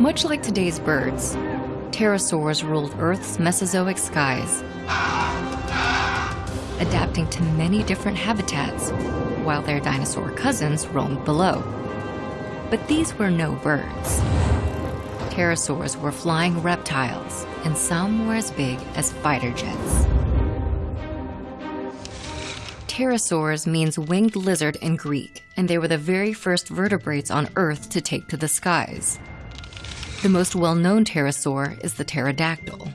Much like today's birds, pterosaurs ruled Earth's Mesozoic skies, adapting to many different habitats, while their dinosaur cousins roamed below. But these were no birds. Pterosaurs were flying reptiles, and some were as big as fighter jets. Pterosaurs means winged lizard in Greek, and they were the very first vertebrates on Earth to take to the skies. The most well-known pterosaur is the pterodactyl.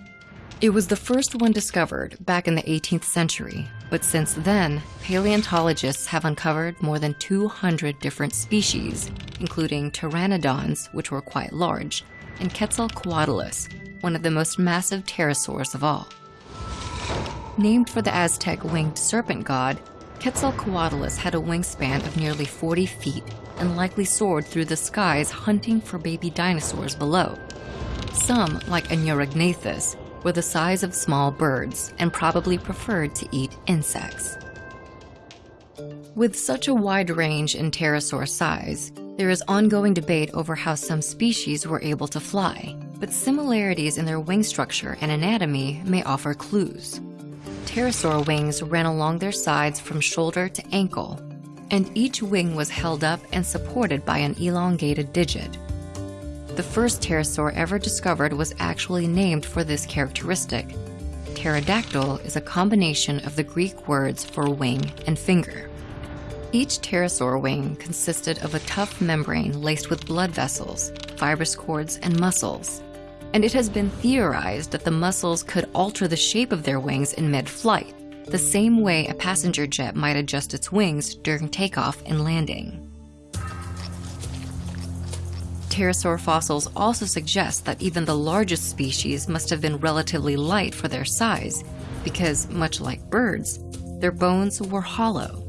It was the first one discovered back in the 18th century, but since then, paleontologists have uncovered more than 200 different species, including pteranodons, which were quite large, and Quetzalcoatlus, one of the most massive pterosaurs of all. Named for the Aztec winged serpent god, Quetzalcoatlus had a wingspan of nearly 40 feet and likely soared through the skies hunting for baby dinosaurs below. Some, like Anurognathus, were the size of small birds and probably preferred to eat insects. With such a wide range in pterosaur size, there is ongoing debate over how some species were able to fly, but similarities in their wing structure and anatomy may offer clues pterosaur wings ran along their sides from shoulder to ankle, and each wing was held up and supported by an elongated digit. The first pterosaur ever discovered was actually named for this characteristic. Pterodactyl is a combination of the Greek words for wing and finger. Each pterosaur wing consisted of a tough membrane laced with blood vessels, fibrous cords, and muscles and it has been theorized that the muscles could alter the shape of their wings in mid-flight, the same way a passenger jet might adjust its wings during takeoff and landing. Pterosaur fossils also suggest that even the largest species must have been relatively light for their size, because much like birds, their bones were hollow.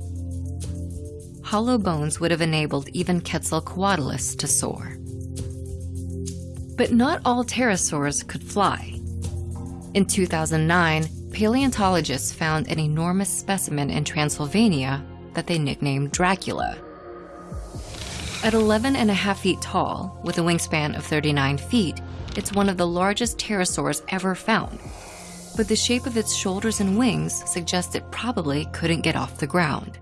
Hollow bones would have enabled even Quetzalcoatlus to soar. But not all pterosaurs could fly. In 2009, paleontologists found an enormous specimen in Transylvania that they nicknamed Dracula. At 11 and a half feet tall, with a wingspan of 39 feet, it's one of the largest pterosaurs ever found. But the shape of its shoulders and wings suggests it probably couldn't get off the ground.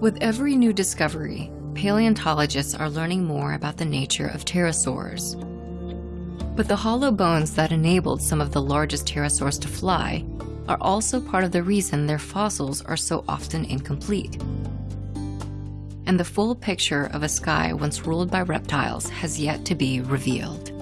With every new discovery, paleontologists are learning more about the nature of pterosaurs. But the hollow bones that enabled some of the largest pterosaurs to fly are also part of the reason their fossils are so often incomplete. And the full picture of a sky once ruled by reptiles has yet to be revealed.